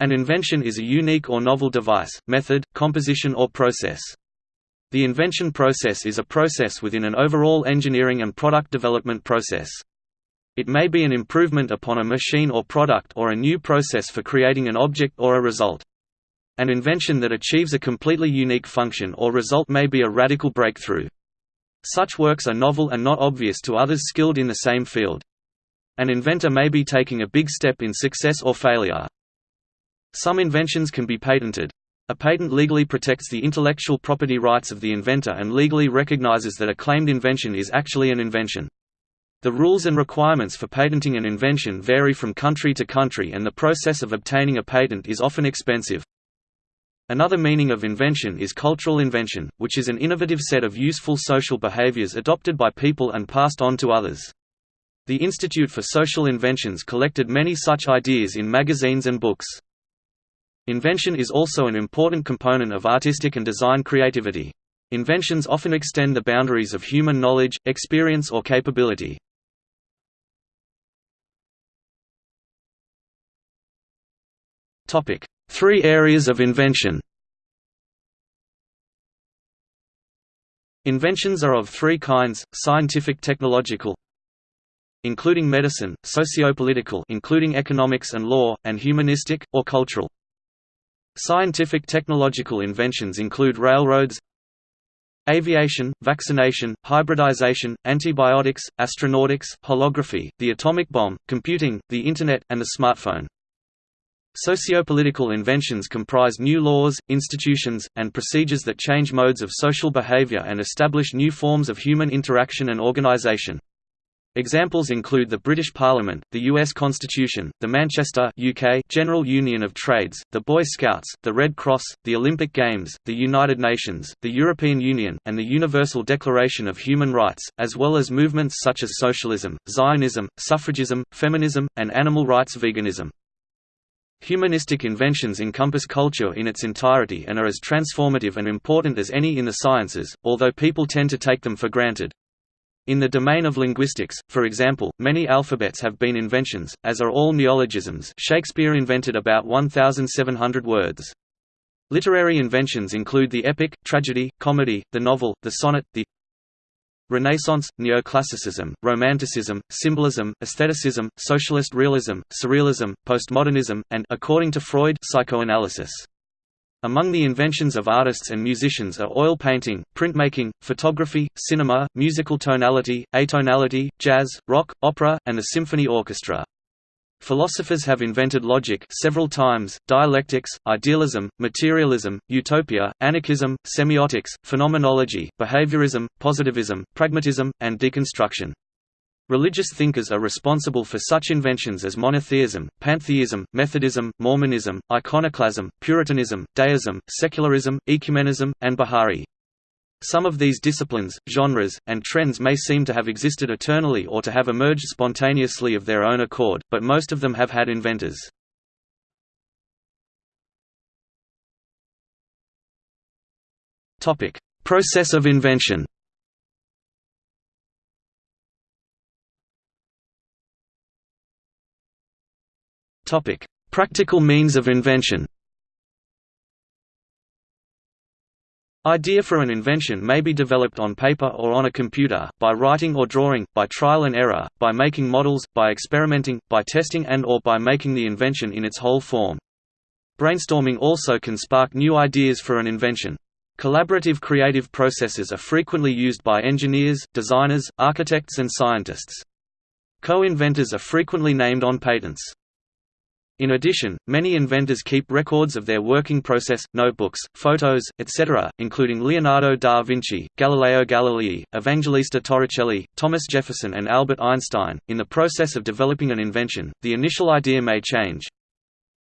An invention is a unique or novel device, method, composition or process. The invention process is a process within an overall engineering and product development process. It may be an improvement upon a machine or product or a new process for creating an object or a result. An invention that achieves a completely unique function or result may be a radical breakthrough. Such works are novel and not obvious to others skilled in the same field. An inventor may be taking a big step in success or failure. Some inventions can be patented. A patent legally protects the intellectual property rights of the inventor and legally recognizes that a claimed invention is actually an invention. The rules and requirements for patenting an invention vary from country to country and the process of obtaining a patent is often expensive. Another meaning of invention is cultural invention, which is an innovative set of useful social behaviors adopted by people and passed on to others. The Institute for Social Inventions collected many such ideas in magazines and books. Invention is also an important component of artistic and design creativity. Inventions often extend the boundaries of human knowledge, experience or capability. Three areas of invention Inventions are of three kinds, scientific technological including medicine, sociopolitical including economics and law, and humanistic, or cultural. Scientific technological inventions include railroads, aviation, vaccination, hybridization, antibiotics, astronautics, holography, the atomic bomb, computing, the Internet, and the smartphone. Sociopolitical inventions comprise new laws, institutions, and procedures that change modes of social behavior and establish new forms of human interaction and organization. Examples include the British Parliament, the U.S. Constitution, the Manchester UK General Union of Trades, the Boy Scouts, the Red Cross, the Olympic Games, the United Nations, the European Union, and the Universal Declaration of Human Rights, as well as movements such as socialism, Zionism, suffragism, feminism, and animal rights veganism. Humanistic inventions encompass culture in its entirety and are as transformative and important as any in the sciences, although people tend to take them for granted. In the domain of linguistics, for example, many alphabets have been inventions, as are all neologisms Shakespeare invented about 1,700 words. Literary inventions include the epic, tragedy, comedy, the novel, the sonnet, the Renaissance, Neoclassicism, Romanticism, Symbolism, Aestheticism, Socialist Realism, Surrealism, Postmodernism, and according to Freud, psychoanalysis. Among the inventions of artists and musicians are oil painting, printmaking, photography, cinema, musical tonality, atonality, jazz, rock, opera, and the symphony orchestra. Philosophers have invented logic several times, dialectics, idealism, materialism, utopia, anarchism, semiotics, phenomenology, behaviorism, positivism, pragmatism, and deconstruction. Religious thinkers are responsible for such inventions as monotheism, pantheism, Methodism, Mormonism, iconoclasm, Puritanism, deism, secularism, ecumenism, and Baha'i. Some of these disciplines, genres, and trends may seem to have existed eternally or to have emerged spontaneously of their own accord, but most of them have had inventors. Process of invention Topic: Practical means of invention. Idea for an invention may be developed on paper or on a computer, by writing or drawing, by trial and error, by making models, by experimenting, by testing and or by making the invention in its whole form. Brainstorming also can spark new ideas for an invention. Collaborative creative processes are frequently used by engineers, designers, architects and scientists. Co-inventors are frequently named on patents. In addition, many inventors keep records of their working process, notebooks, photos, etc., including Leonardo da Vinci, Galileo Galilei, Evangelista Torricelli, Thomas Jefferson and Albert Einstein. In the process of developing an invention, the initial idea may change.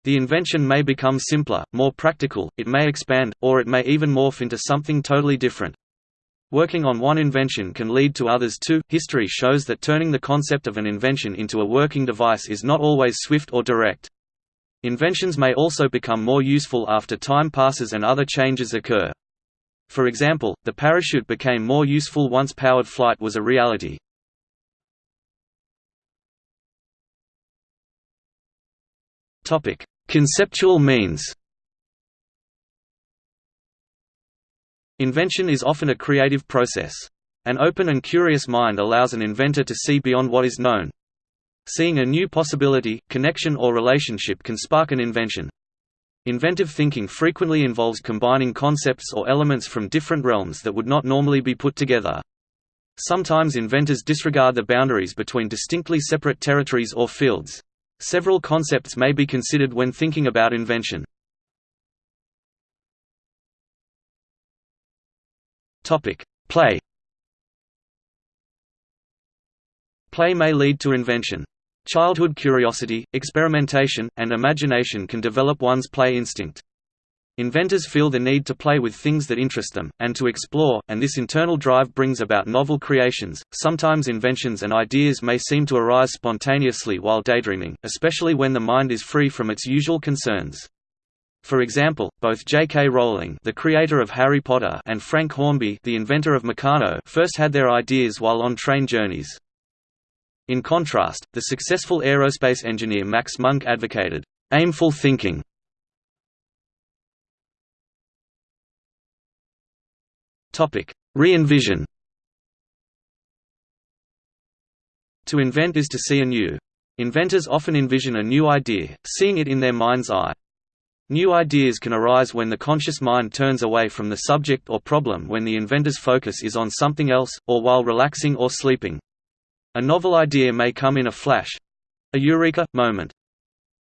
The invention may become simpler, more practical, it may expand, or it may even morph into something totally different. Working on one invention can lead to others too. History shows that turning the concept of an invention into a working device is not always swift or direct. Inventions may also become more useful after time passes and other changes occur. For example, the parachute became more useful once powered flight was a reality. Topic: Conceptual means Invention is often a creative process. An open and curious mind allows an inventor to see beyond what is known. Seeing a new possibility, connection or relationship can spark an invention. Inventive thinking frequently involves combining concepts or elements from different realms that would not normally be put together. Sometimes inventors disregard the boundaries between distinctly separate territories or fields. Several concepts may be considered when thinking about invention. Play Play may lead to invention. Childhood curiosity, experimentation, and imagination can develop one's play instinct. Inventors feel the need to play with things that interest them, and to explore, and this internal drive brings about novel creations. Sometimes inventions and ideas may seem to arise spontaneously while daydreaming, especially when the mind is free from its usual concerns. For example, both J.K. Rowling, the creator of Harry Potter, and Frank Hornby, the inventor of Meccano, first had their ideas while on train journeys. In contrast, the successful aerospace engineer Max Munthe advocated aimful thinking. Re-envision. To invent is to see anew. Inventors often envision a new idea, seeing it in their mind's eye. New ideas can arise when the conscious mind turns away from the subject or problem when the inventor's focus is on something else, or while relaxing or sleeping. A novel idea may come in a flash—a eureka moment.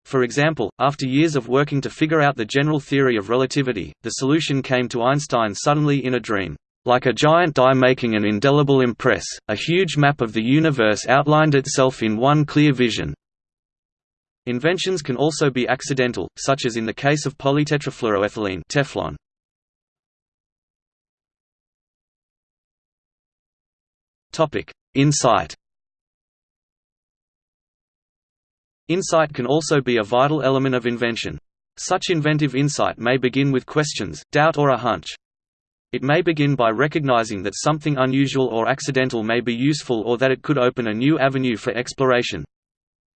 For example, after years of working to figure out the general theory of relativity, the solution came to Einstein suddenly in a dream. Like a giant die making an indelible impress, a huge map of the universe outlined itself in one clear vision. Inventions can also be accidental, such as in the case of polytetrafluoroethylene Teflon. Insight Insight can also be a vital element of invention. Such inventive insight may begin with questions, doubt or a hunch. It may begin by recognizing that something unusual or accidental may be useful or that it could open a new avenue for exploration.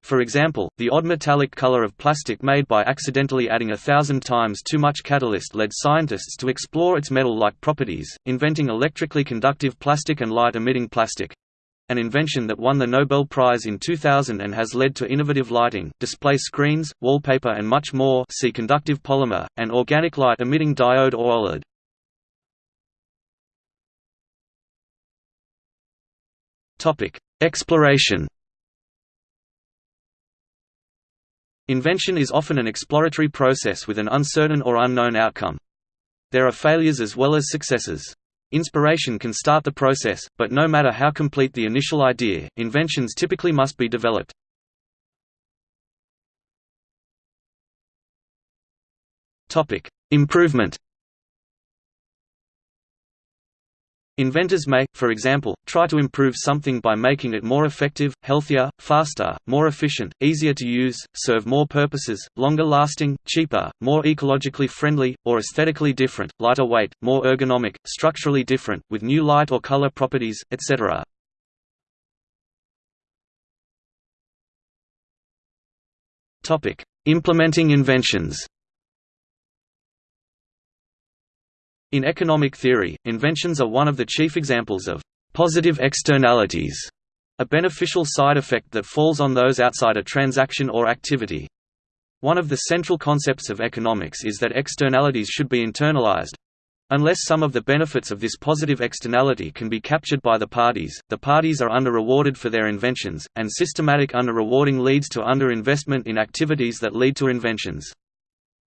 For example, the odd metallic color of plastic made by accidentally adding a thousand times too much catalyst led scientists to explore its metal-like properties, inventing electrically conductive plastic and light-emitting plastic an invention that won the Nobel Prize in 2000 and has led to innovative lighting, display screens, wallpaper and much more see conductive polymer, and organic light-emitting diode or OLED. Exploration Invention is often an exploratory process with an uncertain or unknown outcome. There are failures as well as successes. Inspiration can start the process, but no matter how complete the initial idea, inventions typically must be developed. Improvement Inventors may, for example, try to improve something by making it more effective, healthier, faster, more efficient, easier to use, serve more purposes, longer lasting, cheaper, more ecologically friendly, or aesthetically different, lighter weight, more ergonomic, structurally different, with new light or color properties, etc. Implementing inventions In economic theory, inventions are one of the chief examples of positive externalities, a beneficial side effect that falls on those outside a transaction or activity. One of the central concepts of economics is that externalities should be internalized. Unless some of the benefits of this positive externality can be captured by the parties, the parties are under-rewarded for their inventions, and systematic under-rewarding leads to under-investment in activities that lead to inventions.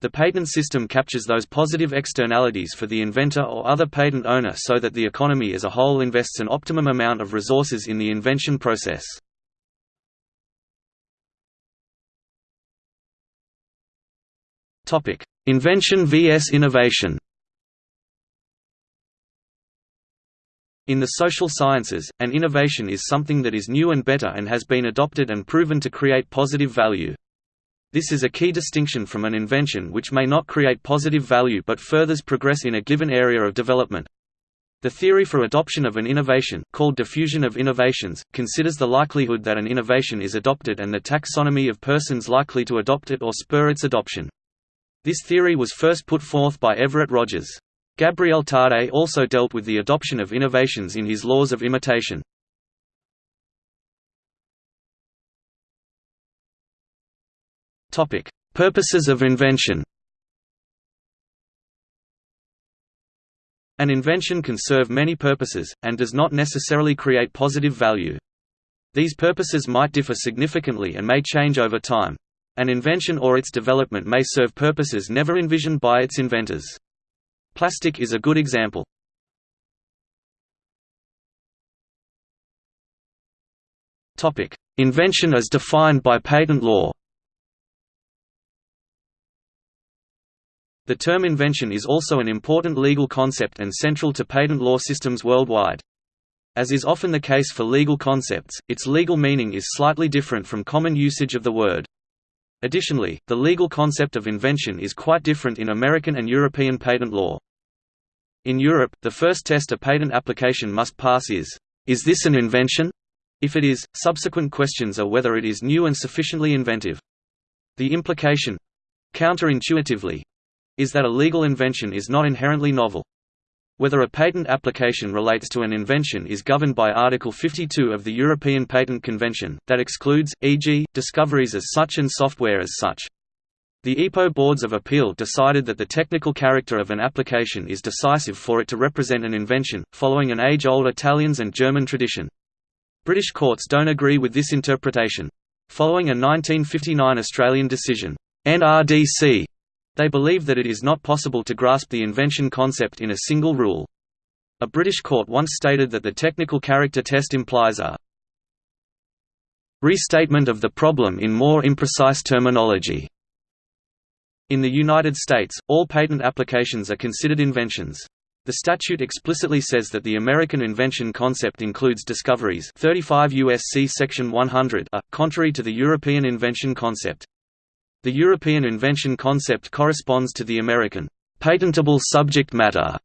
The patent system captures those positive externalities for the inventor or other patent owner so that the economy as a whole invests an optimum amount of resources in the invention process. Invention vs innovation In the social sciences, an innovation is something that is new and better and has been adopted and proven to create positive value. This is a key distinction from an invention which may not create positive value but furthers progress in a given area of development. The theory for adoption of an innovation, called diffusion of innovations, considers the likelihood that an innovation is adopted and the taxonomy of persons likely to adopt it or spur its adoption. This theory was first put forth by Everett Rogers. Gabriel Tarde also dealt with the adoption of innovations in his Laws of Imitation. Purposes of invention An invention can serve many purposes, and does not necessarily create positive value. These purposes might differ significantly and may change over time. An invention or its development may serve purposes never envisioned by its inventors. Plastic is a good example. Invention as defined by patent law The term invention is also an important legal concept and central to patent law systems worldwide. As is often the case for legal concepts, its legal meaning is slightly different from common usage of the word. Additionally, the legal concept of invention is quite different in American and European patent law. In Europe, the first test a patent application must pass is, is this an invention? If it is, subsequent questions are whether it is new and sufficiently inventive. The implication—counterintuitively, is that a legal invention is not inherently novel. Whether a patent application relates to an invention is governed by Article 52 of the European Patent Convention, that excludes, e.g., discoveries as such and software as such. The EPO Boards of Appeal decided that the technical character of an application is decisive for it to represent an invention, following an age-old Italians and German tradition. British courts don't agree with this interpretation. Following a 1959 Australian decision, NRDC they believe that it is not possible to grasp the invention concept in a single rule. A British court once stated that the technical character test implies a restatement of the problem in more imprecise terminology. In the United States, all patent applications are considered inventions. The statute explicitly says that the American invention concept includes discoveries 35 USC section 100 a, contrary to the European invention concept. The European invention concept corresponds to the American patentable subject matter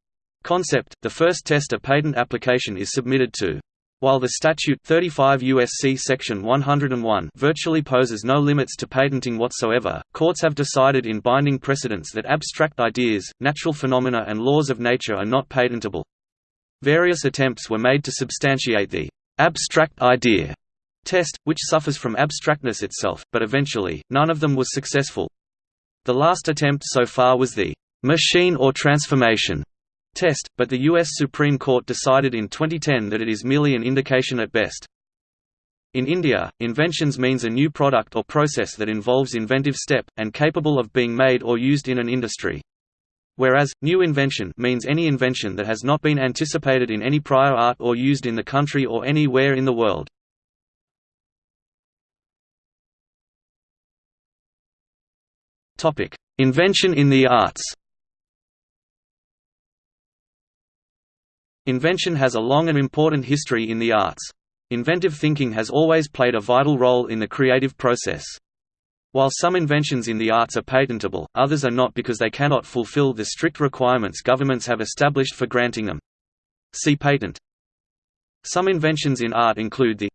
concept. The first test a patent application is submitted to. While the statute 35 USC section 101 virtually poses no limits to patenting whatsoever, courts have decided in binding precedents that abstract ideas, natural phenomena and laws of nature are not patentable. Various attempts were made to substantiate the abstract idea test, which suffers from abstractness itself, but eventually, none of them was successful. The last attempt so far was the machine or transformation test, but the U.S. Supreme Court decided in 2010 that it is merely an indication at best. In India, inventions means a new product or process that involves inventive step, and capable of being made or used in an industry. Whereas, new invention means any invention that has not been anticipated in any prior art or used in the country or anywhere in the world. Invention in the arts. Invention has a long and important history in the arts. Inventive thinking has always played a vital role in the creative process. While some inventions in the arts are patentable, others are not because they cannot fulfill the strict requirements governments have established for granting them. See patent. Some inventions in art include the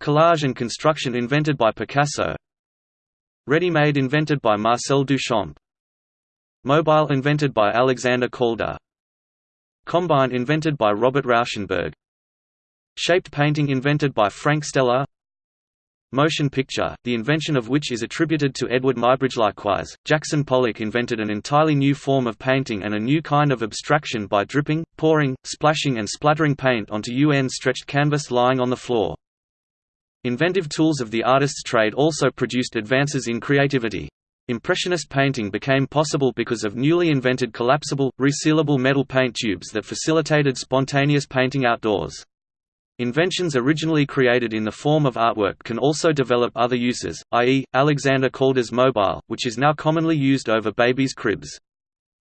collage and construction invented by Picasso, Ready-made invented by Marcel Duchamp. Mobile invented by Alexander Calder. Combine invented by Robert Rauschenberg. Shaped painting invented by Frank Stella. Motion picture, the invention of which is attributed to Edward Muybridge. Likewise, Jackson Pollock invented an entirely new form of painting and a new kind of abstraction by dripping, pouring, splashing and splattering paint onto UN-stretched canvas lying on the floor. Inventive tools of the artist's trade also produced advances in creativity. Impressionist painting became possible because of newly invented collapsible, resealable metal paint tubes that facilitated spontaneous painting outdoors. Inventions originally created in the form of artwork can also develop other uses, i.e., Alexander Calder's mobile, which is now commonly used over babies' cribs.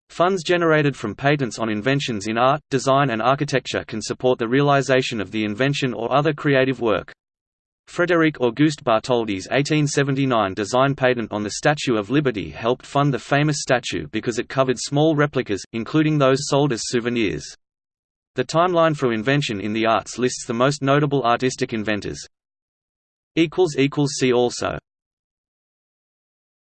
Funds generated from patents on inventions in art, design and architecture can support the realization of the invention or other creative work. Frédéric Auguste Bartholdi's 1879 design patent on the Statue of Liberty helped fund the famous statue because it covered small replicas, including those sold as souvenirs. The timeline for invention in the arts lists the most notable artistic inventors. See also